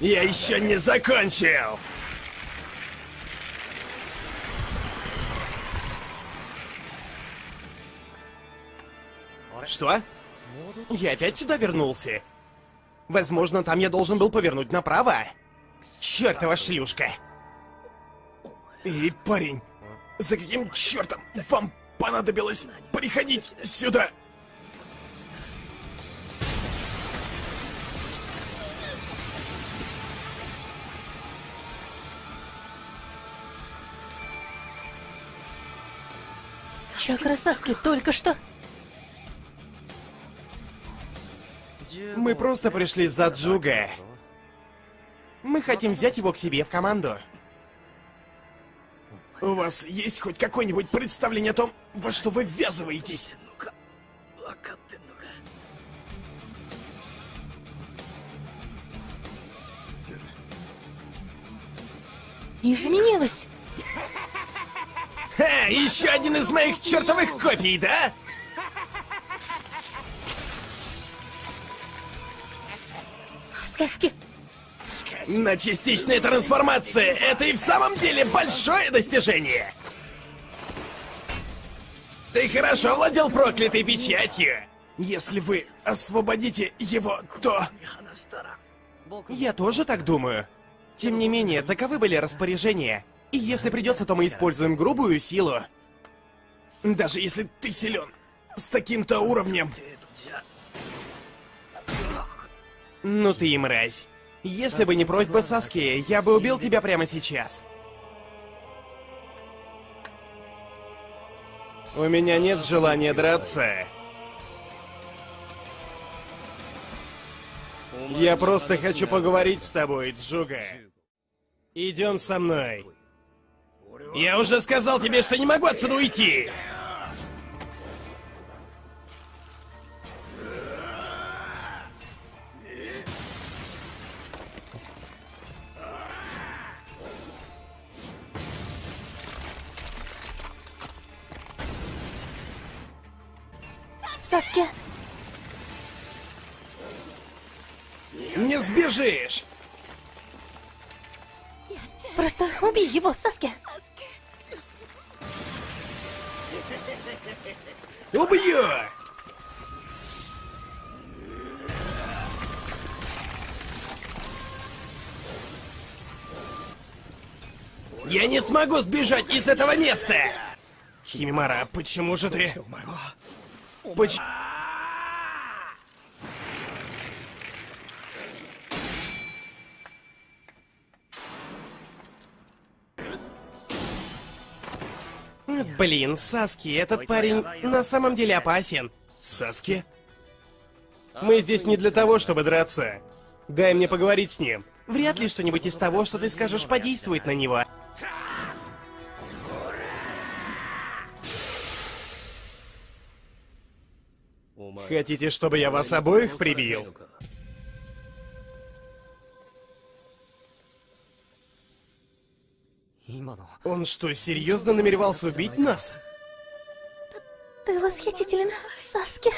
Я еще не закончил! Что? Я опять сюда вернулся? Возможно, там я должен был повернуть направо. Чёртова шлюшка! Эй, парень, за каким чертом вам понадобилось приходить сюда? Чакра Саски только что... Мы просто пришли за Джуга. Мы хотим взять его к себе в команду. У вас есть хоть какое-нибудь представление о том, во что вы ввязываетесь? Изменилось! Ха, еще один из моих чертовых копий, да? Саски, Но частичная трансформация — это и в самом деле большое достижение! Ты хорошо владел проклятой печатью! Если вы освободите его, то... Я тоже так думаю. Тем не менее, таковы были распоряжения. И если придется, то мы используем грубую силу. Даже если ты силен с таким-то уровнем. Ну ты и мразь. Если бы не просьба Саски, я бы убил тебя прямо сейчас. У меня нет желания драться. Я просто хочу поговорить с тобой, Джуга. Идем со мной. Я уже сказал тебе, что не могу отсюда уйти! Саски, Не сбежишь! просто убей его, Саски. Убью! Я не смогу сбежать из этого места! Химимара, почему же ты... Почему... Блин, Саски, этот парень на самом деле опасен. Саски? Мы здесь не для того, чтобы драться. Дай мне поговорить с ним. Вряд ли что-нибудь из того, что ты скажешь, подействует на него. Хотите, чтобы я вас обоих прибил? Он что, серьезно намеревался убить нас? Ты восхитителен, Саски.